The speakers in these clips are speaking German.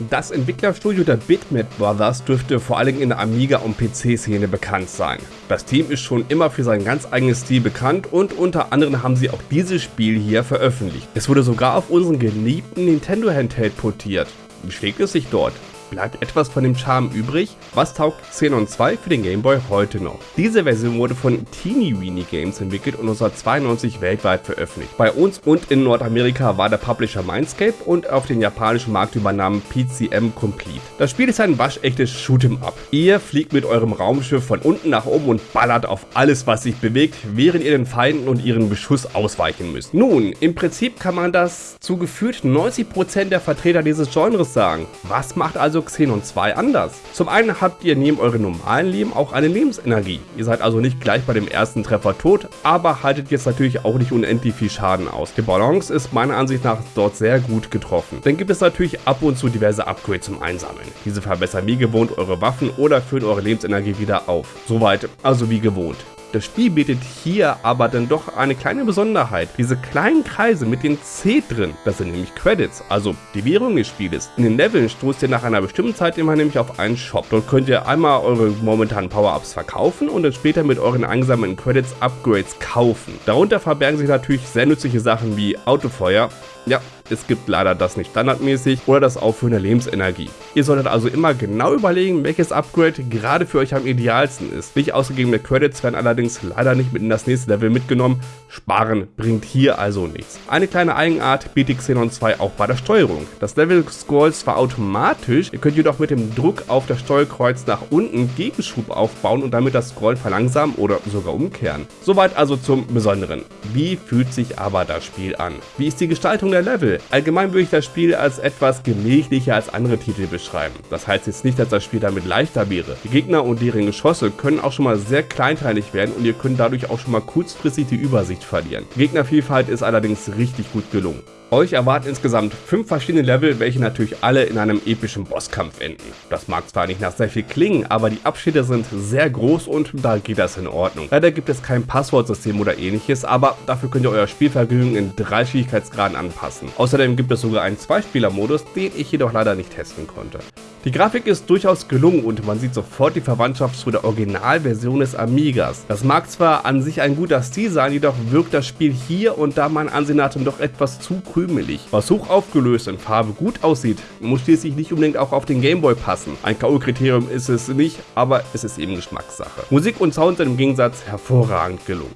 Das Entwicklerstudio der Bitmap Brothers dürfte vor allem in der Amiga- und PC-Szene bekannt sein. Das Team ist schon immer für sein ganz eigenes Stil bekannt und unter anderem haben sie auch dieses Spiel hier veröffentlicht. Es wurde sogar auf unseren geliebten Nintendo Handheld portiert. Wie schlägt es sich dort? Bleibt etwas von dem Charme übrig? Was taugt Xenon 2 für den Game Boy heute noch? Diese Version wurde von Teeny Weeny Games entwickelt und 1992 weltweit veröffentlicht. Bei uns und in Nordamerika war der Publisher Mindscape und auf den japanischen Markt übernahm PCM Complete. Das Spiel ist ein waschechtes Shoot'em Up. Ihr fliegt mit eurem Raumschiff von unten nach oben und ballert auf alles, was sich bewegt, während ihr den Feinden und ihren Beschuss ausweichen müsst. Nun, im Prinzip kann man das zu gefühlt 90% der Vertreter dieses Genres sagen. Was macht also also Xenon 2 anders. Zum einen habt ihr neben eurem normalen Leben auch eine Lebensenergie. Ihr seid also nicht gleich bei dem ersten Treffer tot, aber haltet jetzt natürlich auch nicht unendlich viel Schaden aus. Die Balance ist meiner Ansicht nach dort sehr gut getroffen. Dann gibt es natürlich ab und zu diverse Upgrades zum Einsammeln. Diese verbessern wie gewohnt eure Waffen oder füllen eure Lebensenergie wieder auf. Soweit also wie gewohnt. Das Spiel bietet hier aber dann doch eine kleine Besonderheit. Diese kleinen Kreise mit den C drin, das sind nämlich Credits, also die Währung des Spieles. In den Leveln stoßt ihr nach einer bestimmten Zeit immer nämlich auf einen Shop. Dort könnt ihr einmal eure momentanen Power-Ups verkaufen und dann später mit euren eingesammelten Credits Upgrades kaufen. Darunter verbergen sich natürlich sehr nützliche Sachen wie Autofeuer. Ja, es gibt leider das nicht standardmäßig oder das Auffüllen der Lebensenergie. Ihr solltet also immer genau überlegen, welches Upgrade gerade für euch am idealsten ist. Nicht ausgegebene Credits werden allerdings leider nicht mit in das nächste Level mitgenommen. Sparen bringt hier also nichts. Eine kleine Eigenart bietet Xenon 2 auch bei der Steuerung. Das Level scrollt zwar automatisch, ihr könnt jedoch mit dem Druck auf das Steuerkreuz nach unten Gegenschub aufbauen und damit das Scrollen verlangsamen oder sogar umkehren. Soweit also zum Besonderen. Wie fühlt sich aber das Spiel an? Wie ist die Gestaltung der Level? Allgemein würde ich das Spiel als etwas gemächlicher als andere Titel beschreiben. Das heißt jetzt nicht, dass das Spiel damit leichter wäre. Die Gegner und deren Geschosse können auch schon mal sehr kleinteilig werden und ihr könnt dadurch auch schon mal kurzfristig die Übersicht verlieren. Die Gegnervielfalt ist allerdings richtig gut gelungen. Euch erwarten insgesamt fünf verschiedene Level, welche natürlich alle in einem epischen Bosskampf enden. Das mag zwar nicht nach sehr viel klingen, aber die Abschnitte sind sehr groß und da geht das in Ordnung. Leider gibt es kein Passwortsystem oder ähnliches, aber dafür könnt ihr euer Spielvergnügen in drei Schwierigkeitsgraden anpassen. Außerdem gibt es sogar einen Zweispieler-Modus, den ich jedoch leider nicht testen konnte. Die Grafik ist durchaus gelungen und man sieht sofort die Verwandtschaft zu der Originalversion des Amigas. Das mag zwar an sich ein guter Stil sein, jedoch wirkt das Spiel hier und da mein Ansehen nach doch etwas zu krümelig. Was hoch aufgelöst in Farbe gut aussieht, muss schließlich nicht unbedingt auch auf den Gameboy passen. Ein K.O.-Kriterium ist es nicht, aber es ist eben Geschmackssache. Musik und Sound sind im Gegensatz hervorragend gelungen.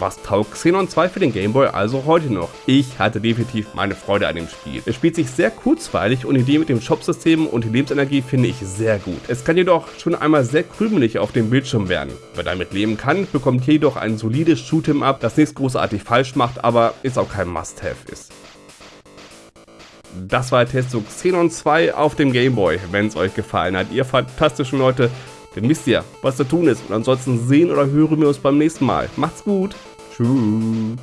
Was taugt Xenon 2 für den Gameboy also heute noch? Ich hatte definitiv meine Freude an dem Spiel. Es spielt sich sehr kurzweilig und die Idee mit dem Shop-System und die Lebensenergie finde ich sehr gut. Es kann jedoch schon einmal sehr krümelig auf dem Bildschirm werden. Wer damit leben kann, bekommt hier jedoch ein solides Shoot'em Up, das nichts großartig falsch macht, aber ist auch kein Must-Have ist. Das war der Test zu Xenon 2 auf dem Gameboy. Wenn es euch gefallen hat, ihr fantastischen Leute, dann wisst ihr, was zu tun ist. Und ansonsten sehen oder hören wir uns beim nächsten Mal. Macht's gut! Two.